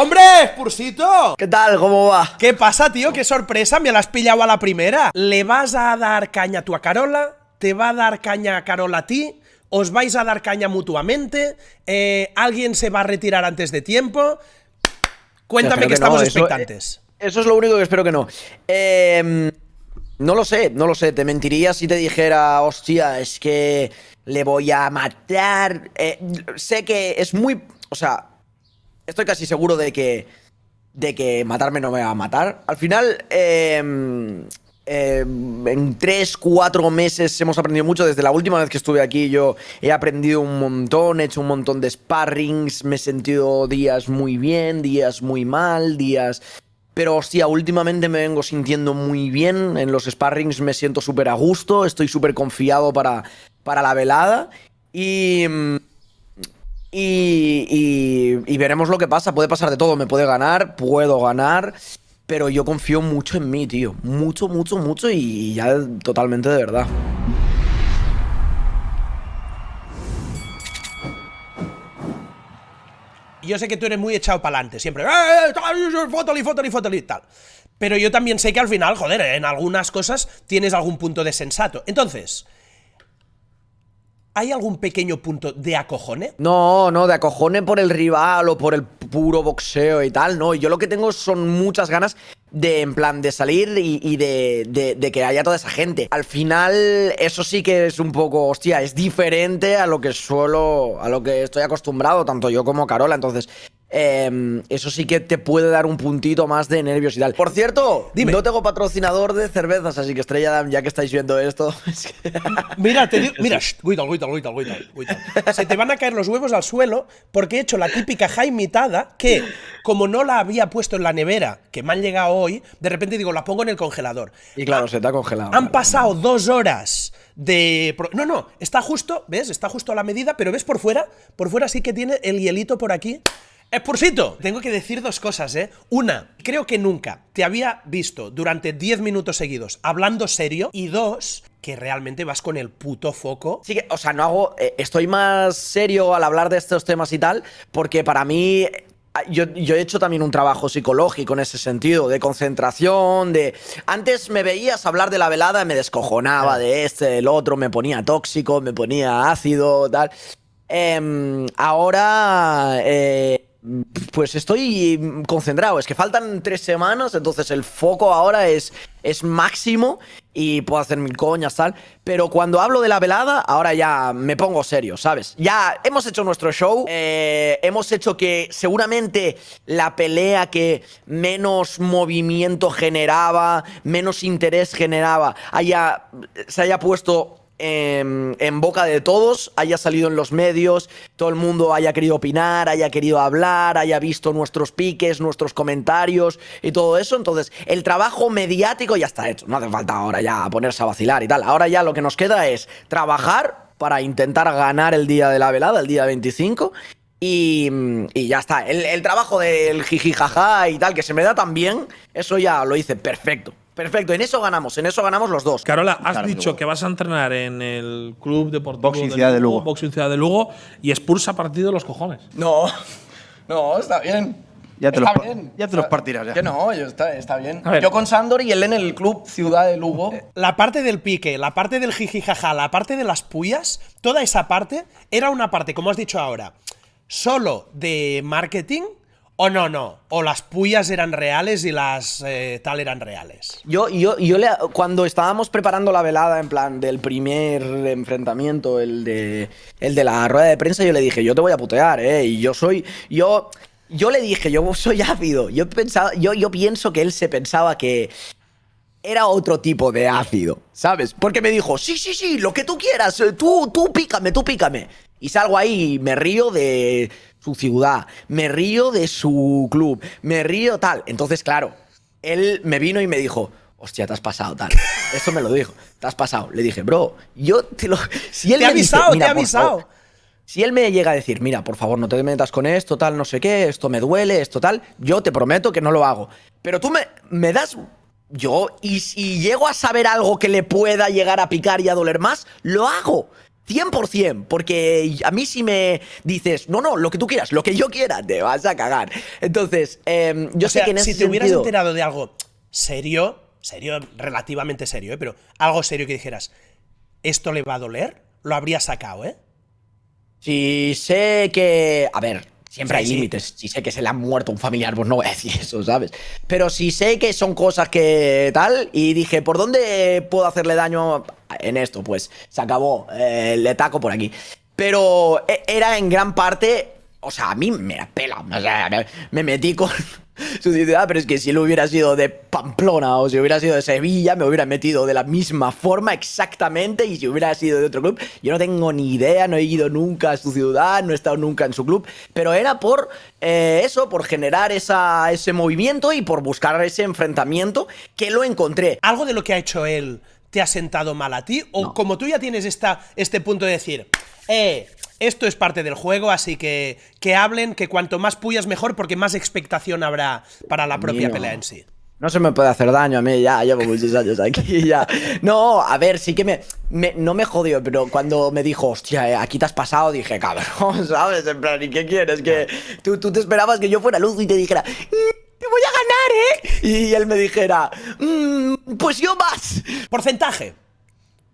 ¡Hombre, Spursito! ¿Qué tal? ¿Cómo va? ¿Qué pasa, tío? ¡Qué sorpresa! Me la has pillado a la primera. ¿Le vas a dar caña tú a Carola? ¿Te va a dar caña a Carola a ti? ¿Os vais a dar caña mutuamente? Eh, ¿Alguien se va a retirar antes de tiempo? Cuéntame que, estamos expectantes. Eso es lo único que espero que no. Eh, no lo sé, no lo sé. Te mentiría si te dijera, hostia, es que le voy a matar. Eh, sé que es muy. O sea, estoy casi seguro de que. De que matarme no me va a matar. Al final, em, em, en 3, 4 meses hemos aprendido mucho. Desde la última vez que estuve aquí, yo he aprendido un montón, he hecho un montón de sparrings, me he sentido días muy bien, días muy mal, días pero hostia, últimamente me vengo sintiendo muy bien. En los sparrings me siento súper a gusto. Estoy súper confiado para, para la velada. Y, y, y, veremos lo que pasa. Puede pasar de todo. Me puede ganar, puedo ganar. Pero yo confío mucho en mí, tío. Mucho, mucho, mucho. Y ya totalmente de verdad. yo sé que tú eres muy echado para adelante, siempre, ¡eh, eh fótoli, fótoli, fótoli, tal! Pero yo también sé que al final, joder, en algunas cosas tienes algún punto de sensato. Entonces, ¿hay algún pequeño punto de acojone? No, no, de acojone por el rival o por el puro boxeo y tal, no. Yo lo que tengo son muchas ganas de, en plan, de salir y, de, de, que haya toda esa gente. Al final, eso sí que es un poco, hostia, es diferente a lo que suelo, a lo que estoy acostumbrado, tanto yo como Carola. Entonces, Em, eso sí que te puede dar un puntito más de nervios y tal. Por cierto, Dime. no tengo patrocinador de cervezas, así que Estrella ya que estáis viendo esto. mira, te digo, mira, Se te van a caer los huevos al suelo porque he hecho la típica jaimitada que, como no la había puesto en la nevera, que me han llegado hoy, de repente digo, la pongo en el congelador. Y claro, se te ha congelado. Han pasado dos horas de... No, no, está justo, ¿ves? Está justo a la medida, pero ¿ves por fuera? Por fuera sí que tiene el hielito por aquí. Spursito, tengo que decir dos cosas, ¿eh? Una, creo que nunca te había visto durante 10 minutos seguidos hablando serio. Y dos, que realmente vas con el puto foco. Sí que, o sea, no hago... Eh, estoy más serio al hablar de estos temas y tal, porque para mí yo, yo, he hecho también un trabajo psicológico en ese sentido, de concentración, de... Antes me veías hablar de la velada y me descojonaba de este, del otro, me ponía tóxico, me ponía ácido, tal. Em, ahora... Eh, pues estoy concentrado. Es que faltan tres semanas, entonces el foco ahora es, es máximo y puedo hacer mil coñas, tal. Pero cuando hablo de la velada, ahora ya me pongo serio, ¿sabes? Ya hemos hecho nuestro show, eh, hemos hecho que seguramente la pelea que menos movimiento generaba, menos interés generaba, haya, se haya puesto en, boca de todos, haya salido en los medios, todo el mundo haya querido opinar, haya querido hablar, haya visto nuestros piques, nuestros comentarios y todo eso. Entonces, el trabajo mediático ya está hecho. No hace falta ahora ya ponerse a vacilar y tal. Ahora ya lo que nos queda es trabajar para intentar ganar el día de la velada, el día 25. Y, y ya está. El, el trabajo del jijijaja y tal, que se me da tan bien, eso ya lo hice perfecto. Perfecto, en eso ganamos, en eso ganamos los dos. Carola, has dicho que vas a entrenar en el Club Deportivo Boxing Ciudad de Lugo, Boxing Ciudad de Lugo y expulsa partido de los cojones. No, no, está bien. Ya te, los, bien. Ya te los partirás. Ya. Que no, está, está bien. Yo con Sandor y él en el Club Ciudad de Lugo. La parte del pique, la parte del jijijaja, la parte de las puyas, toda esa parte era una parte, como has dicho ahora, solo de marketing o no, no. O las puyas eran reales y las eh, tal eran reales. Yo, yo, yo le, cuando estábamos preparando la velada, en plan, del primer enfrentamiento, el de, el de la rueda de prensa, yo le dije, yo te voy a putear, ¿eh? Y yo soy. Yo. Yo le dije, yo soy ácido. Yo, pensaba, yo, yo pienso que él se pensaba que era otro tipo de ácido, ¿sabes? Porque me dijo, sí, sí, sí, lo que tú quieras, eh, tú, tú pícame, tú pícame. Y salgo ahí y me río de su ciudad, me río de su club, me río tal. Entonces, claro, él me vino y me dijo, hostia, te has pasado tal. Eso me lo dijo, te has pasado. Le dije, bro, yo te lo... Si él te he avisado, te he avisado. si él me llega a decir, mira, por favor, no te metas con esto, tal, no sé qué, esto me duele, esto tal, yo te prometo que no lo hago. Pero tú me, me das yo, y si llego a saber algo que le pueda llegar a picar y a doler más, lo hago. 100%, porque a mí si me dices, no, no, lo que tú quieras, lo que yo quiera, te vas a cagar. Entonces, em, yo sé que en ese si te hubieras enterado de algo serio, serio, relativamente serio, ¿eh? pero algo serio que dijeras, ¿esto le va a doler? Lo habría sacado, ¿eh? Si sé que. A ver, siempre Sí, hay sí. límites. Si sé que se le ha muerto un familiar, pues no voy a decir eso, ¿sabes? Pero si sé que son cosas que tal, y dije, ¿por dónde puedo hacerle daño en esto? Pues se acabó, eh, le taco por aquí. Pero e- era en gran parte. O sea, a mí me la pela. O sea, me, me metí con su ciudad, pero es que si él hubiera sido de Pamplona o si hubiera sido de Sevilla, me hubiera metido de la misma forma exactamente. Y si hubiera sido de otro club, yo no tengo ni idea, no he ido nunca a su ciudad, no he estado nunca en su club. Pero era por eh, eso, por generar esa, ese movimiento y por buscar ese enfrentamiento que lo encontré. ¿Algo de lo que ha hecho él te ha sentado mal a ti? ¿O como tú ya tienes esta, este punto de decir, eh, esto es parte del juego, así que que hablen, que cuanto más puyas mejor, porque más expectación habrá para la propia no. pelea en sí? No se me puede hacer daño a mí, ya llevo muchos años aquí, ya. No, a ver, sí que me, me- no me jodió, pero cuando me dijo, hostia, eh, aquí te has pasado, dije, cabrón, ¿sabes? En plan, ¿y qué quieres? Que tú, tú te esperabas que yo fuera luz y te dijera, "Mm, te voy a ganar, ¿eh? Y él me dijera, "Mm, pues yo más. Porcentaje.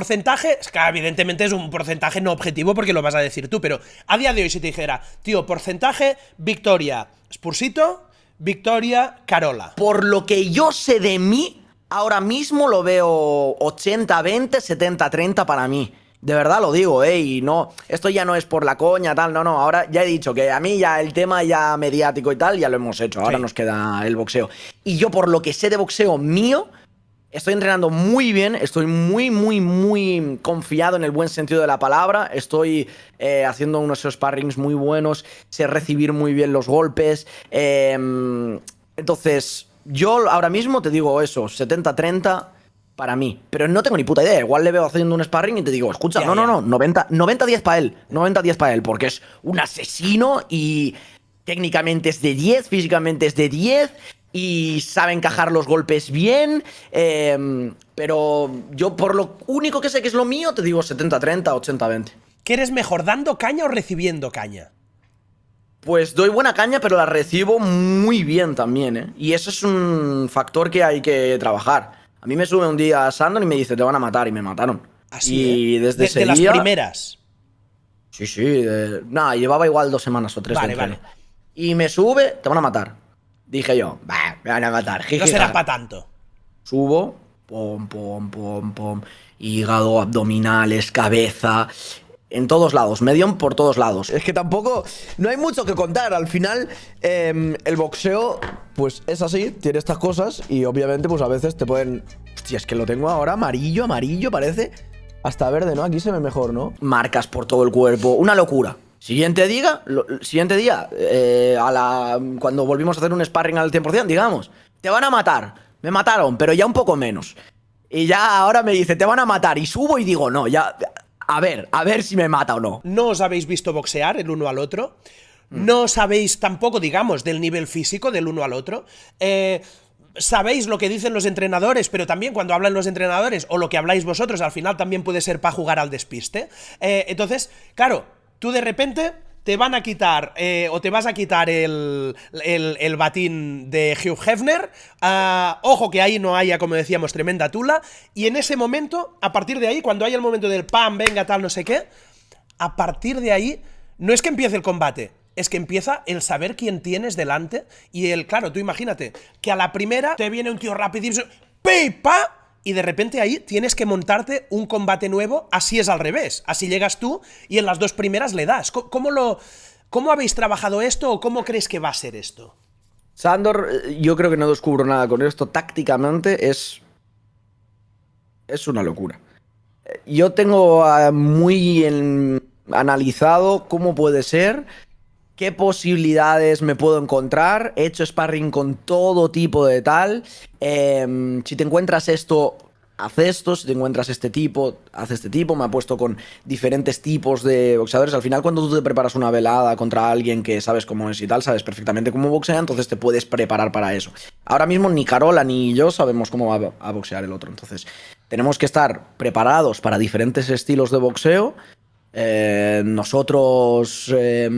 Porcentaje, es que evidentemente es un porcentaje no objetivo porque lo vas a decir tú, pero a día de hoy si te dijera, tío, porcentaje, victoria, Spursito, victoria, Carola. Por lo que yo sé de mí, ahora mismo lo veo 80-20, 70-30 para mí. De verdad lo digo, ¿eh? Y no, esto ya no es por la coña, tal, no, no. Ahora ya he dicho que a mí ya el tema ya mediático y tal, ya lo hemos hecho. Ahora Sí. nos queda el boxeo. Y yo, por lo que sé de boxeo mío, estoy entrenando muy bien, estoy muy, muy, muy confiado en el buen sentido de la palabra. Estoy eh, haciendo unos sparrings muy buenos, sé recibir muy bien los golpes. eh, entonces, yo ahora mismo te digo eso, 70-30 para mí. Pero no tengo ni puta idea. Igual le veo haciendo un sparring y te digo, escucha, Ya, no, no, no, 90 90-10 para él. 90-10 para él, porque es un asesino y técnicamente es de 10, físicamente es de 10 y sabe encajar los golpes bien. eh, pero yo, por lo único que sé que es lo mío, te digo 70-30, 80-20. ¿Qué eres mejor, dando caña o recibiendo caña? Pues doy buena caña, pero la recibo muy bien también, ¿eh? Y eso es un factor que hay que trabajar. A mí me sube un día Sandor y me dice, te van a matar, y me mataron. Así, y ¿eh? desde ese las día- primeras. Sí, sí. Nada, llevaba igual dos semanas o tres Vale, vale. Y me sube, te van a matar. Dije yo, bah, me van a matar. No será para tanto. Subo, pom, pom, pom, pom. Hígado, abdominales, cabeza. En todos lados, medium por todos lados. Es que tampoco. No hay mucho que contar. Al final, em, el boxeo, pues es así, tiene estas cosas. Y obviamente, pues a veces te pueden. Hostia, es que lo tengo ahora amarillo, amarillo, parece. Hasta verde, ¿no? Aquí se ve mejor, ¿no? Marcas por todo el cuerpo. Una locura. Siguiente día, siguiente día, eh, a la, cuando volvimos a hacer un sparring al 100%, digamos, te van a matar. Me mataron, pero ya un poco menos. Y ya ahora me dice, te van a matar. Y subo y digo, no, ya. A ver, a ver si me mata o no. No os habéis visto boxear el uno al otro. No sabéis tampoco, digamos, del nivel físico del uno al otro. Eh, sabéis lo que dicen los entrenadores, pero también cuando hablan los entrenadores o lo que habláis vosotros, al final también puede ser para jugar al despiste. Eh, entonces, claro, tú de repente te van a quitar eh, o te vas a quitar el, el- el batín de Hugh Hefner. Ah, ojo que ahí no haya, como decíamos, tremenda tula. Y en ese momento, a partir de ahí, cuando haya el momento del pam, venga, tal, no sé qué, a partir de ahí, no es que empiece el combate, es que empieza el saber quién tienes delante y el, claro, tú imagínate, que a la primera te viene un tío rapidísimo, ¡pipa! Y de repente ahí tienes que montarte un combate nuevo, así es al revés, así llegas tú y en las dos primeras le das. ¿Cómo, lo, cómo habéis trabajado esto o cómo crees que va a ser esto? Sandor, eh, yo creo que no descubro nada con esto. Tácticamente es. Es una locura. Eh, Yo tengo ah, muy analizado cómo puede ser, qué posibilidades me puedo encontrar. He hecho sparring con todo tipo de tal. Em, si te encuentras esto, haz esto. Si te encuentras este tipo, haz este tipo. Me ha puesto con diferentes tipos de boxeadores. Al final, cuando tú te preparas una velada contra alguien que sabes cómo es y tal, sabes perfectamente cómo boxea, entonces te puedes preparar para eso. Ahora mismo ni Carola ni yo sabemos cómo va a boxear el otro. Entonces, tenemos que estar preparados para diferentes estilos de boxeo eh, nosotros eh,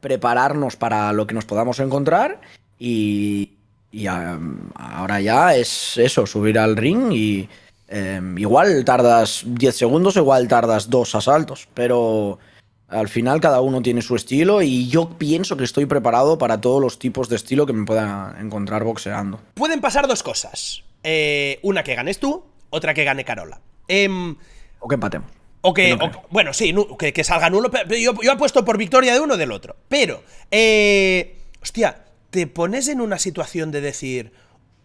prepararnos para lo que nos podamos encontrar y, y, um, ahora ya es eso, subir al ring y em, igual tardas 10 segundos, igual tardas dos asaltos, pero al final cada uno tiene su estilo y yo pienso que estoy preparado para todos los tipos de estilo que me pueda encontrar boxeando. Pueden pasar dos cosas. Eh, una que ganes tú, otra que gane Carola. Em, o que empatemos. O que, bueno, sí, que, que, salga nulo. Pero yo, yo apuesto por victoria de uno o del otro. Pero, eh, hostia, te pones en una situación de decir,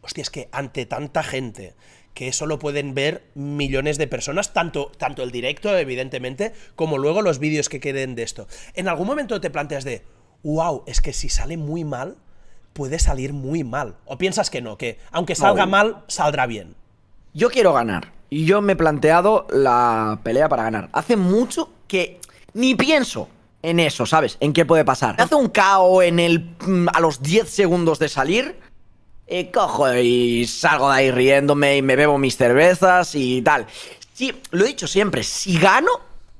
hostia, es que ante tanta gente que eso lo pueden ver millones de personas, tanto, tanto el directo, evidentemente, como luego los vídeos que queden de esto. En algún momento te planteas de, wow, es que si sale muy mal, puede salir muy mal. O piensas que no, que aunque salga mal, saldrá bien. Yo quiero ganar. Y yo me he planteado la pelea para ganar. Hace mucho que ni pienso en eso, ¿sabes? En qué puede pasar. Hace un KO en el mm, a los 10 segundos de salir. Y cojo y salgo de ahí riéndome y me bebo mis cervezas y tal. Sí, lo he dicho siempre, si gano,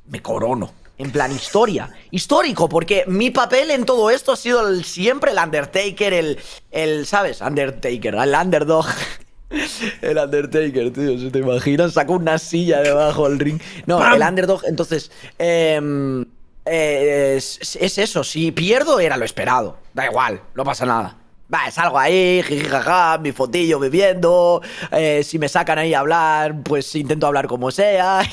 me corono. En plan, historia. Histórico, porque mi papel en todo esto ha sido el, siempre el Undertaker, el, el, ¿sabes? Undertaker, el underdog. El Undertaker, tío, ¿se te imaginas? Saco una silla debajo del ring. No, el underdog, entonces... Eh, eh, es, eso, si pierdo era lo esperado. Da igual, no pasa nada. Va, salgo ahí, jijijaja, mi fotillo bebiendo. Eh, si me sacan ahí a hablar, pues intento hablar como sea.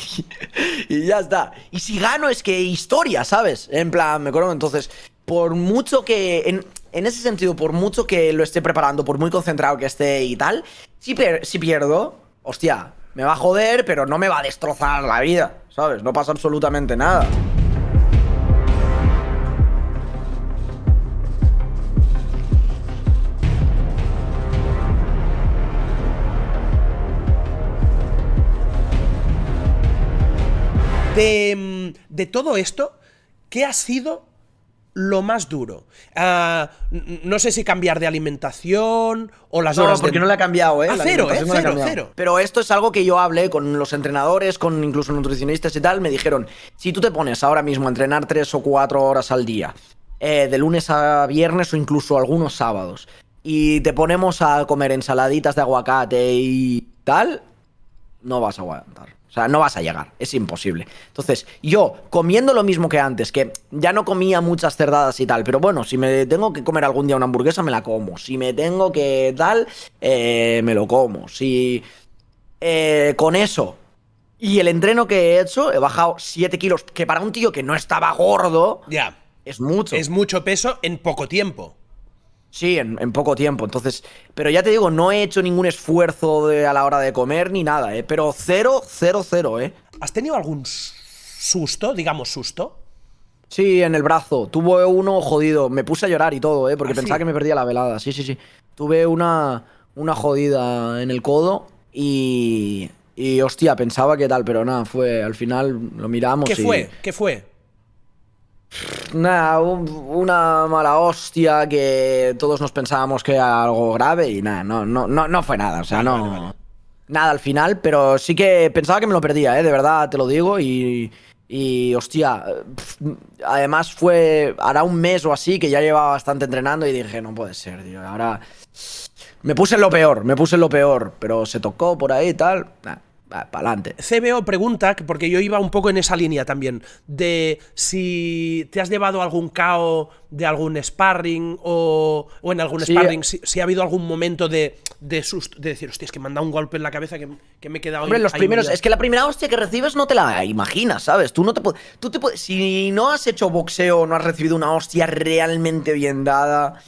Y, ya está. Y si gano es que historia, ¿sabes? En plan, me acuerdo. Entonces, por mucho que. En, en, ese sentido, por mucho que lo esté preparando, por muy concentrado que esté y tal, si, pierdo, hostia, me va a joder, pero no me va a destrozar la vida, ¿sabes? No pasa absolutamente nada. De, de todo esto, ¿qué ha sido lo más duro? Uh, no sé si cambiar de alimentación o las no, horas porque de... no le ha cambiado, ¿eh? Ah, La cero, ¿eh? no la Cero, cero. Pero esto es algo que yo hablé con los entrenadores, con incluso nutricionistas y tal. Me dijeron, si tú te pones ahora mismo a entrenar tres o cuatro horas al día, eh, de lunes a viernes o incluso algunos sábados, y te ponemos a comer ensaladitas de aguacate y tal, no vas a aguantar. O sea, no vas a llegar, es imposible. Entonces, yo, comiendo lo mismo que antes, que ya no comía muchas cerdadas y tal, pero bueno, si me tengo que comer algún día una hamburguesa, me la como. Si me tengo que tal, eh, me lo como. Si eh, con eso y el entreno que he hecho, he bajado 7 kilos, que para un tío que no estaba gordo, Ya. es mucho. Es mucho peso en poco tiempo. Sí, en, en poco tiempo. Entonces, pero ya te digo, no he hecho ningún esfuerzo de- a la hora de comer ni nada, ¿eh? Pero cero, cero, cero, ¿eh? ¿Has tenido algún susto, digamos susto? Sí, en el brazo. Tuve uno jodido. Me puse a llorar y todo, ¿eh? Porque ¿Ah, pensaba sí? que me perdía la velada. Sí, sí, sí. Tuve una, una jodida en el codo y... Y hostia, pensaba que tal, pero nada, fue... Al final lo miramos ¿Qué y... fue? ¿Qué fue? Nada, un- una mala hostia que todos nos pensábamos que era algo grave y nada, no, no, no, no fue nada, o sea, no... Nada al final, pero sí que pensaba que me lo perdía, ¿eh? De verdad, te lo digo y... Y hostia, además fue hará un mes o así que ya llevaba bastante entrenando y dije, no puede ser, tío, ahora... Me puse en lo peor, me puse en lo peor, pero se tocó por ahí y tal, para adelante. CBO pregunta, que- porque yo iba un poco en esa línea también, de si te has llevado algún KO de algún sparring o, o en algún Sí. sparring, si, si ha habido algún momento de, de susto, de decir, hostia, es que me han dado un golpe en la cabeza que, que me he quedado Hombre, ahí- los ahí primeros. hundido". Es que la primera hostia que recibes no te la imaginas, ¿sabes? Tú no te puedes. Tú te puedes. Si no has hecho boxeo, no has recibido una hostia realmente bien dada,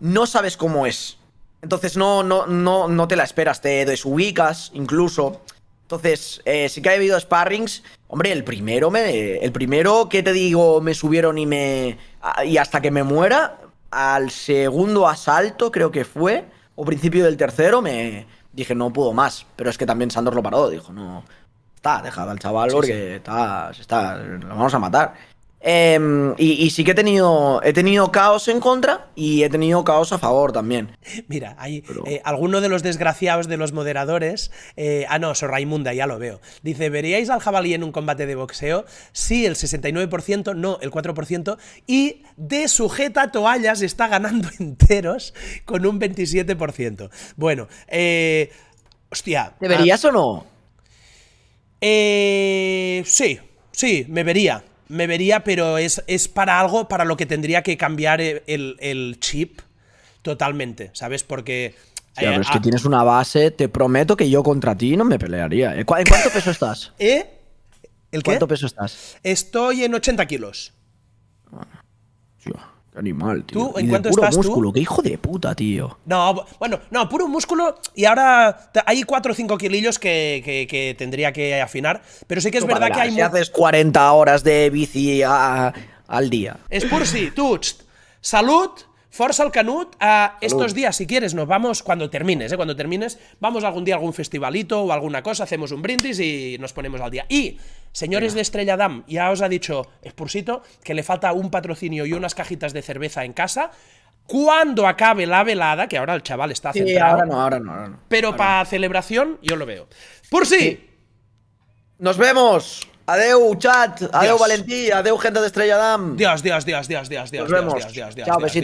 no sabes cómo es. Entonces no, no, no, no te la esperas, te desubicas incluso. Entonces, eh, sí que ha habido sparrings. Hombre, el primero me. El primero que te digo, me subieron y me. Y hasta que me muera. Al segundo asalto, creo que fue. O principio del tercero, me. Dije, no puedo más. Pero es que también Sandor lo paró. Dijo, no. Está, dejad al chaval porque Está, se está. Lo vamos a matar. Em, y, sí que he tenido, he tenido caos en contra y he tenido caos a favor también. Mira, hay eh, alguno de los desgraciados de los moderadores. Eh, ah, no, soy Raimunda, ya lo veo. Dice: ¿Veríais al jabalí en un combate de boxeo? Sí, el 69%, no, el 4%. Y de sujeta toallas está ganando enteros con un 27%. Bueno, eh. Hostia. ¿Te verías ah, o no? Eh. Sí, sí, me vería me vería, pero es, es para algo para lo que tendría que cambiar el, chip totalmente, ¿sabes? Porque... Sí, es que tienes una base, te prometo que yo contra ti no me pelearía. ¿En cuánto peso estás? ¿Eh? ¿El qué? ¿Cuánto peso estás? Estoy en 80 kilos. Animal, tío. ¿Tú en cuánto puro músculo, qué hijo de puta, tío. No, bueno, no, puro músculo. Y ahora hay 4 o 5 kilillos que, tendría que afinar. Pero sí que es verdad que hay. Si haces 40 horas de bici al día. Es por sí, tú. Salud. Forza al Canut, estos días, si quieres, nos vamos cuando termines, ¿eh? Cuando termines, vamos algún día a algún festivalito o alguna cosa, hacemos un brindis y nos ponemos al día. Y, señores de Estrella Dam, ya os ha dicho Spursito que le falta un patrocinio y unas cajitas de cerveza en casa. Cuando acabe la velada, que ahora el chaval está sí, ahora no, ahora no, ahora no. Pero para celebración, yo lo veo. ¡Por sí! ¡Nos vemos! Adeu, chat. Adeu, Valentí. Adeu, gente de Estrella Dam. Dios, Dios, Dios, Dios, Dios, Dios. Nos vemos. Dios, Dios, Dios, Chao, besitos.